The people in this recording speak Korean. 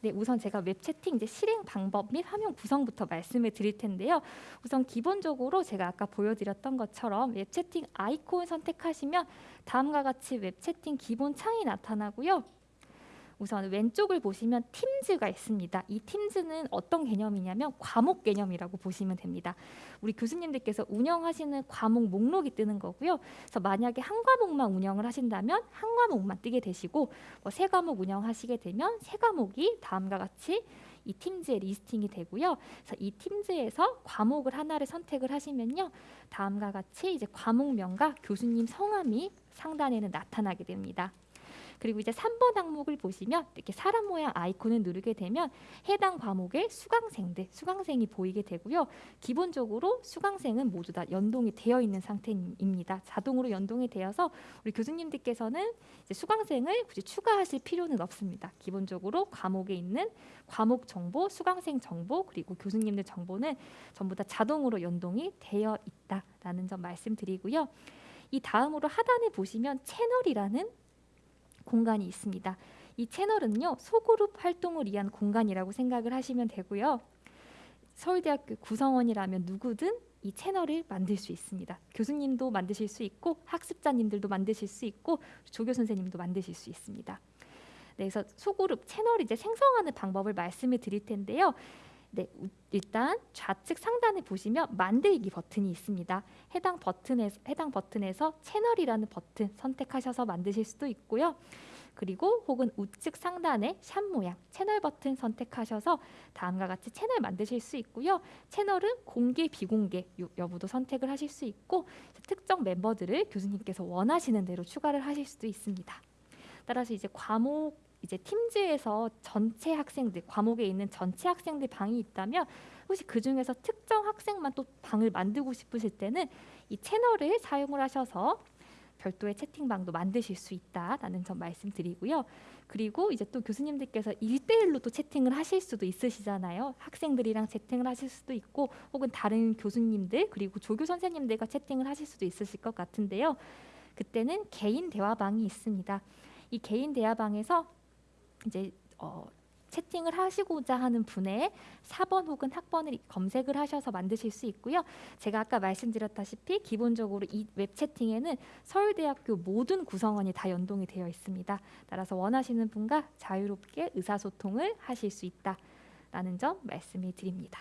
네, 우선 제가 웹 채팅 이제 실행 방법 및 화면 구성부터 말씀을 드릴 텐데요. 우선 기본적으로 제가 아까 보여드렸던 것처럼 웹 채팅 아이콘 선택하시면 다음과 같이 웹 채팅 기본 창이 나타나고요. 우선 왼쪽을 보시면 Teams가 있습니다. 이 Teams는 어떤 개념이냐면 과목 개념이라고 보시면 됩니다. 우리 교수님들께서 운영하시는 과목 목록이 뜨는 거고요. 그래서 만약에 한 과목만 운영을 하신다면 한 과목만 뜨게 되시고 뭐 세 과목 운영하시게 되면 세 과목이 다음과 같이 이 팀즈에 리스팅이 되고요. 그래서 이 팀즈에서 과목을 하나를 선택을 하시면요. 다음과 같이 이제 과목명과 교수님 성함이 상단에는 나타나게 됩니다. 그리고 이제 3번 항목을 보시면 이렇게 사람 모양 아이콘을 누르게 되면 해당 과목의 수강생들, 수강생이 보이게 되고요. 기본적으로 수강생은 모두 다 연동이 되어 있는 상태입니다. 자동으로 연동이 되어서 우리 교수님들께서는 수강생을 굳이 추가하실 필요는 없습니다. 기본적으로 과목에 있는 과목 정보, 수강생 정보 그리고 교수님들 정보는 전부 다 자동으로 연동이 되어 있다라는 점 말씀드리고요. 이 다음으로 하단에 보시면 채널이라는 공간이 있습니다. 이 채널은요 소그룹 활동을 위한 공간이라고 생각을 하시면 되고요. 서울대학교 구성원이라면 누구든 이 채널을 만들 수 있습니다. 교수님도 만드실 수 있고 학습자님들도 만드실 수 있고 조교 선생님도 만드실 수 있습니다. 네, 그래서 소그룹 채널 이제 생성하는 방법을 말씀을 드릴 텐데요. 네, 일단 좌측 상단에 보시면 만들기 버튼이 있습니다. 해당 버튼에서 해당 버튼에서 채널이라는 버튼 선택하셔서 만드실 수도 있고요. 그리고 혹은 우측 상단에 샵 모양 채널 버튼 선택하셔서 다음과 같이 채널 만드실 수 있고요. 채널은 공개 비공개 여부도 선택을 하실 수 있고 특정 멤버들을 교수님께서 원하시는 대로 추가를 하실 수도 있습니다. 따라서 이제 과목 이제 팀즈에서 전체 학생들 과목에 있는 전체 학생들 방이 있다면 혹시 그 중에서 특정 학생만 또 방을 만들고 싶으실 때는 이 채널을 사용을 하셔서 별도의 채팅방도 만드실 수 있다라는 점 말씀드리고요. 그리고 이제 또 교수님들께서 일대일로또 채팅을 하실 수도 있으시잖아요. 학생들이랑 채팅을 하실 수도 있고 혹은 다른 교수님들 그리고 조교 선생님들과 채팅을 하실 수도 있으실 것 같은데요. 그때는 개인 대화방이 있습니다. 이 개인 대화방에서 이제 어, 채팅을 하시고자 하는 분의 4번 혹은 학번을 검색을 하셔서 만드실 수 있고요. 제가 아까 말씀드렸다시피 기본적으로 이 웹 채팅에는 서울대학교 모든 구성원이 다 연동이 되어 있습니다. 따라서 원하시는 분과 자유롭게 의사소통을 하실 수 있다라는 점 말씀을 드립니다.